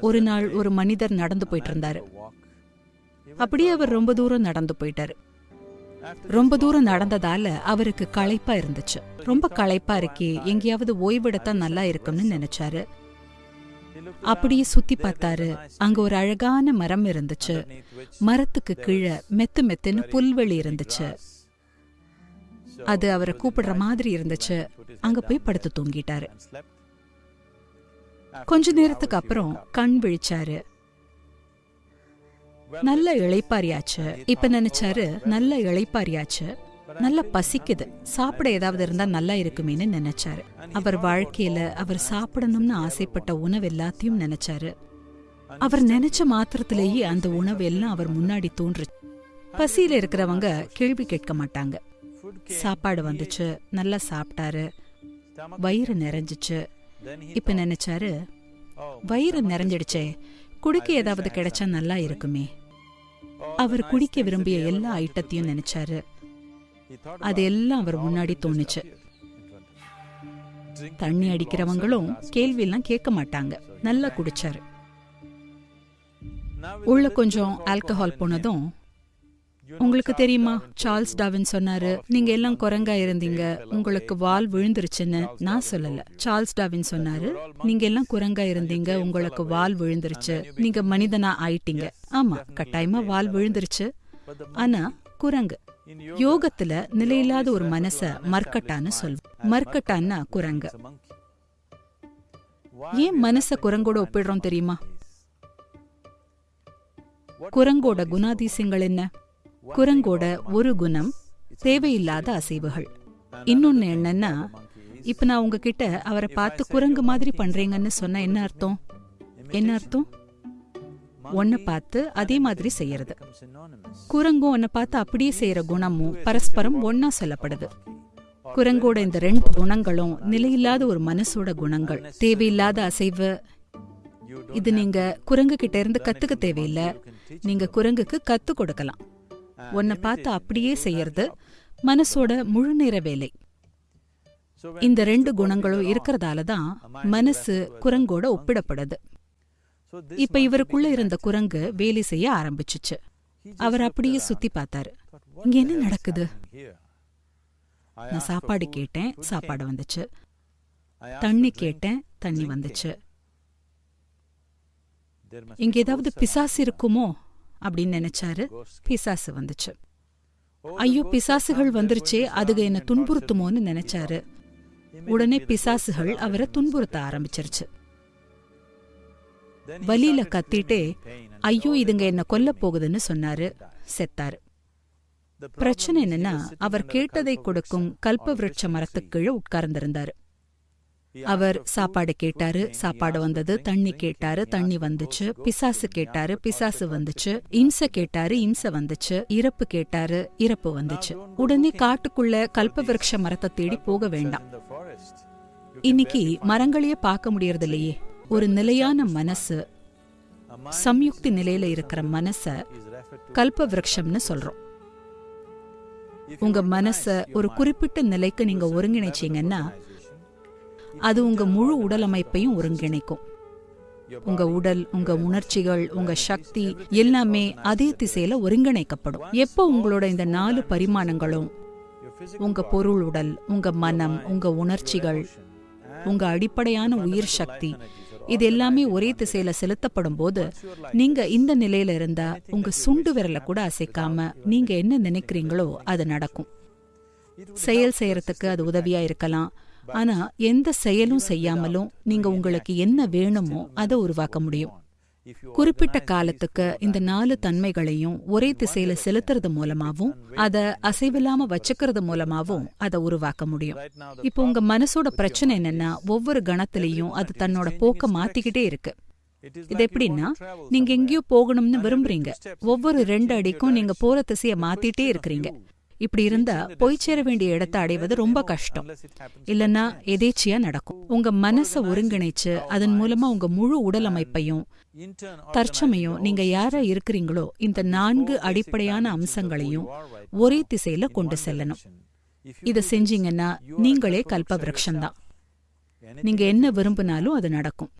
ஒரு நாள் ஒரு மனிதர் நடந்து போயிட்டு இருந்தாரு அப்படியே அவர் ரொம்ப தூரம் நடந்து போயிட்டாரு. ரொம்ப தூரம் நடந்ததால அவருக்கு களைப்பா இருந்துச்சு. ரொம்ப களைப்பா இருக்கே எங்கேயாவது ஓய்வெடுத்தா நல்லா இருக்கும்னு நினைச்சாரு. அப்படியே சுத்தி பார்த்தாரு. அங்க ஒரு அழகான மரம் இருந்துச்சு. மரத்துக்கு கீழே மெத்து மெத்துன்னு புல்வெளி இருந்துச்சு. அது அவரை கூப்பிடுற மாதிரி இருந்துச்சு. அங்க போய் படுத்து தூங்கிட்டாரு. கொஞ்ச நேரத்துக்கு அப்புறம் கண் விழிச்சாரு. நல்ல இளைப்பாரியாச்சு இப்ப நினைச்சாரு நல்ல இளைப்பாரியாச்சு நல்ல பசிக்குது. சாப்பிட ஏதாவது இருந்தா நல்லா இருக்குமேன்னு நினைச்சாரு. அவர் வாழ்க்கையில அவர் சாப்பிடணும்னு ஆசைப்பட்ட உணவு எல்லாத்தையும் நினைச்சாரு. அவர் நினைச்ச மாத்திரத்திலேயே அந்த உணவு எல்லாம் அவர் முன்னாடி தோன்று பசியில இருக்கிறவங்க கேள்வி கேட்க மாட்டாங்க. சாப்பாடு வந்துச்சு நல்லா சாப்பிட்டாரு. வயிறு நிறைஞ்சிச்சு. இப்ப நினைச்சாரு வயிறு நிறைஞ்சிடுச்சே குடிக்க ஏதாவது கிடைச்சா நல்லா இருக்குமே. அவர் குடிக்க விரும்பிய எல்லா ஐட்டத்தையும் நினைச்சாரு. அது எல்லாம் அவர் முன்னாடி தோணுச்சு. தண்ணி அடிக்கிறவங்களும் கேள்வி எல்லாம் கேட்க மாட்டாங்க. நல்லா குடிச்சாரு. உள்ள கொஞ்சம் ஆல்கஹால் போனதும் உங்களுக்கு தெரியுமா? சார்ல்ஸ் டாவின் சொன்னாரு நீங்க எல்லாம் குரங்கா இருந்தீங்க. உங்களுக்கு வால் விழுந்துருச்சுன்னு நான் சொல்லல. சார்ல்ஸ் டாவின் சொன்னாரு நீங்க எல்லாம் குரங்கா இருந்தீங்க. உங்களுக்கு வால் விழுந்துருச்சு. நீங்க மனிதனா ஆயிட்டீங்க. ஆமா கட்டாயமா வால் விழுந்துருச்சு. ஆனா குரங்கு. யோகத்துல நிலையில்லாத ஒரு மனச மர்க்கட்டான்னு சொல்வோம் மர்க்கட்டான்னா குரங்கு. ஏன் மனச குரங்கோட ஒப்பிடுறோம் தெரியுமா? குரங்கோட குணாதிசயங்கள் என்ன? குரங்கோட ஒரு குணம் தேவையில்லாத அசைவுகள். இன்னொன்னு என்னன்னா இப்ப நான் உங்ககிட்ட அவரை பார்த்து குரங்கு மாதிரி பண்றீங்கன்னு சொன்ன என்ன அர்த்தம்? என்ன அர்த்தம்? ஒன்ன பார்த்து அதே மாதிரி செய்யறது. குரங்கும் ஒன்ன பார்த்து அப்படியே செய்யற குணமும் பரஸ்பரம் ஒன்னா சொல்லப்படுது. குரங்கோட இந்த ரெண்டு குணங்களும் நிலையில்லாத ஒரு மனசோட குணங்கள். தேவையில்லாத அசைவு. இது நீங்க குரங்கு கிட்ட இருந்து கத்துக்க தேவையில்லை. நீங்க குரங்குக்கு கத்து கொடுக்கலாம். உன்னை பார்த்து அப்படியே செய்யறது மனசோட முழு நேர வேலை. இந்த ரெண்டு குணங்களும் இருக்கிறதால தான் மனசு குரங்கோட ஒப்பிடப்படுது. இப்ப இவருக்குள்ள இருந்த குரங்கு வேலை செய்ய ஆரம்பிச்சுச்சு. அவர் அப்படியே சுத்தி பார்த்தாரு. இங்க என்ன நடக்குது? நான் சாப்பாடு கேட்டேன் சாப்பாடு வந்துச்சு. தண்ணி கேட்டேன் தண்ணி வந்துச்சு. இங்க ஏதாவது பிசாசு இருக்குமோ? அப்படின்னு நினைச்சாரு பிசாசு வந்துச்சு. ஐயோ பிசாசுகள் வந்துருச்சே அதுக என்ன துன்புறுத்துமோன்னு நினைச்சாரு. உடனே பிசாசுகள் அவரை துன்புறுத்த ஆரம்பிச்சிருச்சு. வலியில கத்திட்டே ஐயோ இதுங்க என்ன கொல்ல போகுதுன்னு சொன்னாரு செத்தாரு. பிரச்சனை என்னன்னா அவர் கேட்டதை கொடுக்கும் கல்ப விருட்ச மரத்துக்கு கீழே உட்கார்ந்திருந்தாரு. அவர் சாப்பாடு கேட்டாரு சாப்பாடு வந்தது தண்ணி கேட்டாரு தண்ணி வந்துச்சு பிசாசு கேட்டாரு பிசாசு வந்துச்சு இம்ச கேட்டாரு இம்ச வந்துச்சு இறப்பு கேட்டாரு இறப்பு வந்துச்சு. உடனே காட்டுக்குள்ள கல்ப மரத்தை தேடி போக வேண்டாம். இன்னைக்கு மரங்களையே பார்க்க முடியறது இல்லையே ஒரு நிலையான மனசு சம்யுக்தி நிலையில இருக்கிற மனச கல்பவிருக்ஷம்னு சொல்றோம். உங்க மனச ஒரு குறிப்பிட்ட நிலைக்கு நீங்க ஒருங்கிணைச்சீங்கன்னா அது உங்க முழு உடல் அமைப்பையும் ஒருங்கிணைக்கும். உங்க உடல் உங்க உணர்ச்சிகள் உங்க சக்தி எல்லாமே அதே திசையில ஒருங்கிணைக்கப்படும். எப்போ உங்களோட இந்த நாலு பரிமாணங்களும் உங்க பொருள் உடல் உங்க மனம் உங்க உணர்ச்சிகள் உங்க அடிப்படையான உயிர் சக்தி இது எல்லாமே ஒரே திசையில செலுத்தப்படும் போது நீங்க இந்த நிலையில இருந்தா உங்க சுண்டு விரல கூட அசைக்காம நீங்க என்ன நினைக்கிறீங்களோ அது நடக்கும். செயல் செய்யறதுக்கு அது உதவியா இருக்கலாம். ஆனா எந்த செயலும் செய்யாமலும் நீங்க உங்களுக்கு என்ன வேணுமோ அதை உருவாக்க முடியும். குறிப்பிட்ட காலத்துக்கு இந்த நாலு தன்மைகளையும் ஒரே திசையில செலுத்துறது மூலமாவும் அத அசைவில்லாம வச்சுக்கிறது மூலமாவும் அதை உருவாக்க முடியும். இப்போ உங்க மனசோட பிரச்சனை என்னன்னா ஒவ்வொரு கணத்திலையும் அது தன்னோட போக்க மாத்திக்கிட்டே இருக்கு. இது எப்படின்னா நீங்க எங்கேயோ போகணும்னு விரும்புறீங்க. ஒவ்வொரு ரெண்டு அடிக்கும் நீங்க போற திசைய மாத்திட்டே இருக்கிறீங்க. இப்படி இருந்தா போய் சேர வேண்டிய இடத்தை அடைவது ரொம்ப கஷ்டம். இல்லனா எதேச்சியா நடக்கும். உங்க மனசை ஒருங்கிணைச்சு அதன் மூலமா உங்க முழு உடல் அமைப்பையும் தற்சமயம் நீங்க யாரா இருக்கிறீங்களோ இந்த நான்கு அடிப்படையான அம்சங்களையும் ஒரே திசையில கொண்டு செல்லணும். இதை செஞ்சீங்கன்னா நீங்களே கல்ப விரக்ஷந்தான். நீங்க என்ன விரும்பினாலும் அது நடக்கும்.